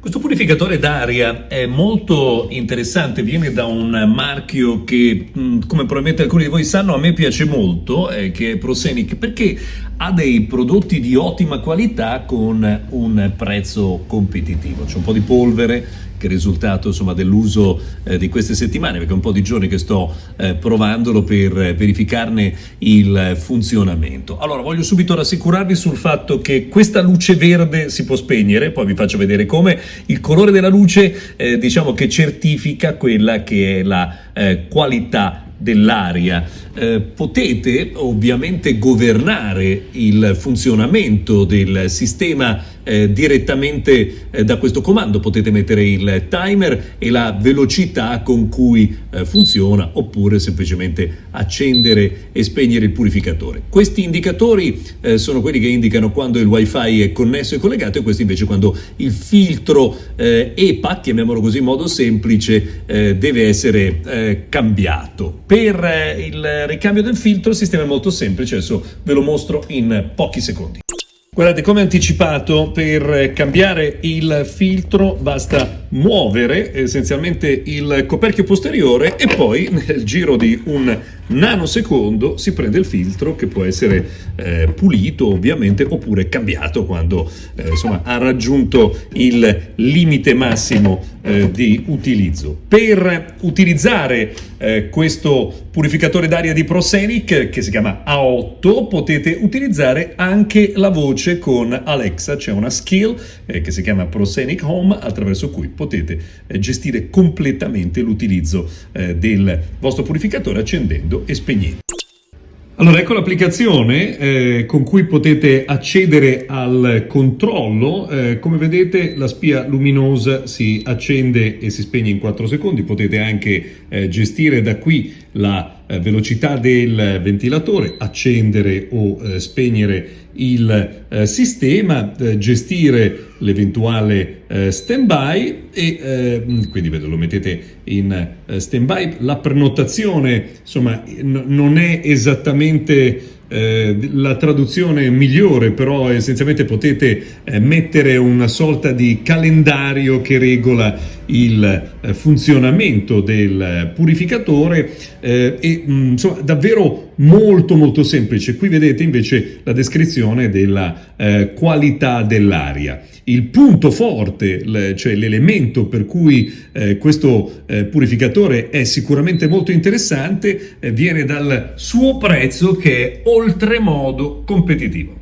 Questo purificatore d'aria è molto interessante, viene da un marchio che, come probabilmente alcuni di voi sanno, a me piace molto, eh, che è Prosenic, perché ha dei prodotti di ottima qualità con un prezzo competitivo. C'è un po' di polvere, che è il risultato dell'uso eh, di queste settimane, perché è un po' di giorni che sto eh, provandolo per verificarne il funzionamento. Allora, voglio subito rassicurarvi sul fatto che questa luce verde si può spegnere, poi vi faccio vedere come. Il colore della luce, eh, diciamo che certifica quella che è la eh, qualità dell'aria. Eh, potete ovviamente governare il funzionamento del sistema eh, direttamente eh, da questo comando, potete mettere il timer e la velocità con cui eh, funziona oppure semplicemente accendere e spegnere il purificatore. Questi indicatori eh, sono quelli che indicano quando il wifi è connesso e collegato e questi invece quando il filtro eh, EPA, chiamiamolo così in modo semplice, deve essere cambiato. Per il ricambio del filtro il sistema è molto semplice, adesso ve lo mostro in pochi secondi. Guardate, come anticipato, per cambiare il filtro basta muovere essenzialmente il coperchio posteriore e poi nel giro di un nanosecondo si prende il filtro che può essere eh, pulito ovviamente oppure cambiato quando eh, insomma, ha raggiunto il limite massimo eh, di utilizzo. Per utilizzare eh, questo purificatore d'aria di Prosenic che si chiama A8 potete utilizzare anche la voce con Alexa, c'è una skill eh, che si chiama Prosenic Home attraverso cui potete eh, gestire completamente l'utilizzo del vostro purificatore accendendo e spegnendo. Allora, ecco l'applicazione eh, con cui potete accedere al controllo. Eh, come vedete la spia luminosa si accende e si spegne in 4 secondi. Potete anche eh, gestire da qui la eh, velocità del ventilatore, accendere o eh, spegnere il eh, sistema, gestire l'eventuale stand-by e quindi vedo, lo mettete in stand-by. La prenotazione insomma non è esattamente eh, la traduzione migliore, però essenzialmente potete eh, mettere una sorta di calendario che regola il eh, funzionamento del purificatore eh, e mh, mm, insomma davvero molto molto semplice. Qui vedete invece la descrizione della eh, qualità dell'aria. Il punto forte, cioè l'elemento per cui eh, questo purificatore è sicuramente molto interessante, viene dal suo prezzo che è oltremodo competitivo.